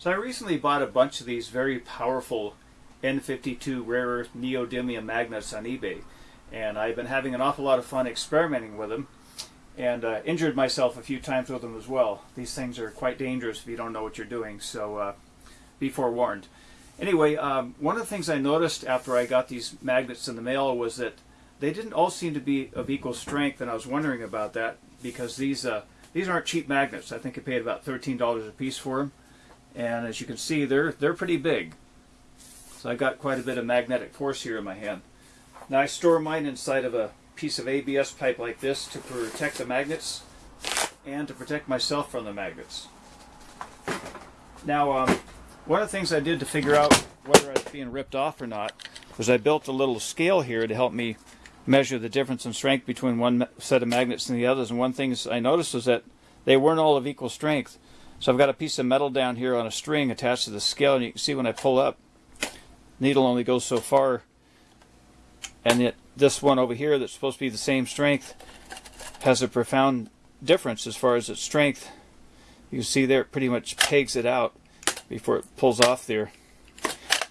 So I recently bought a bunch of these very powerful N52 rare earth neodymium magnets on eBay. And I've been having an awful lot of fun experimenting with them and uh, injured myself a few times with them as well. These things are quite dangerous if you don't know what you're doing, so uh, be forewarned. Anyway, um, one of the things I noticed after I got these magnets in the mail was that they didn't all seem to be of equal strength, and I was wondering about that because these uh, these aren't cheap magnets. I think I paid about $13 a piece for them and as you can see they're they're pretty big. So I got quite a bit of magnetic force here in my hand. Now I store mine inside of a piece of ABS pipe like this to protect the magnets and to protect myself from the magnets. Now um, one of the things I did to figure out whether I was being ripped off or not was I built a little scale here to help me measure the difference in strength between one set of magnets and the others. And one thing I noticed was that they weren't all of equal strength so I've got a piece of metal down here on a string attached to the scale, and you can see when I pull up, needle only goes so far. And yet this one over here that's supposed to be the same strength has a profound difference as far as its strength. You see there it pretty much pegs it out before it pulls off there.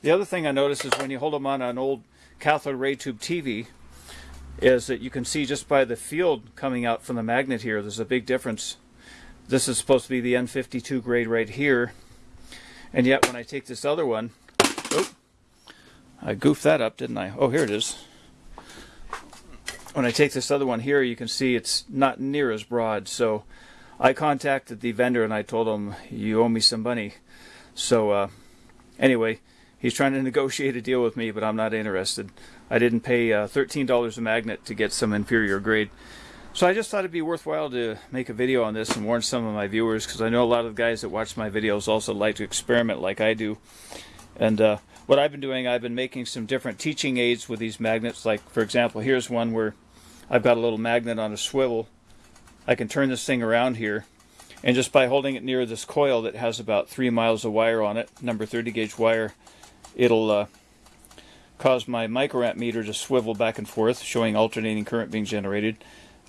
The other thing I noticed is when you hold them on an old cathode ray tube TV is that you can see just by the field coming out from the magnet here, there's a big difference this is supposed to be the N52 grade right here. And yet when I take this other one, oh, I goofed that up, didn't I? Oh, here it is. When I take this other one here, you can see it's not near as broad. So I contacted the vendor and I told him, you owe me some money. So uh, anyway, he's trying to negotiate a deal with me, but I'm not interested. I didn't pay uh, $13 a magnet to get some inferior grade. So I just thought it'd be worthwhile to make a video on this and warn some of my viewers because I know a lot of guys that watch my videos also like to experiment like I do. And uh, what I've been doing, I've been making some different teaching aids with these magnets. Like for example, here's one where I've got a little magnet on a swivel. I can turn this thing around here and just by holding it near this coil that has about three miles of wire on it, number 30 gauge wire, it'll uh, cause my microamp meter to swivel back and forth showing alternating current being generated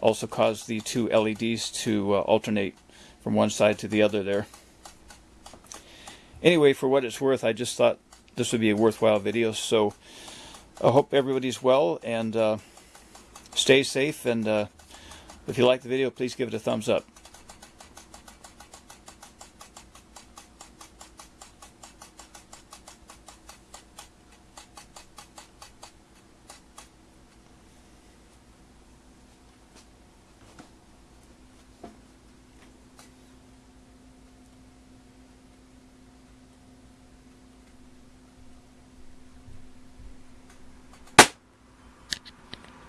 also cause the two LEDs to uh, alternate from one side to the other there. Anyway, for what it's worth, I just thought this would be a worthwhile video, so I hope everybody's well and uh, stay safe, and uh, if you like the video, please give it a thumbs up.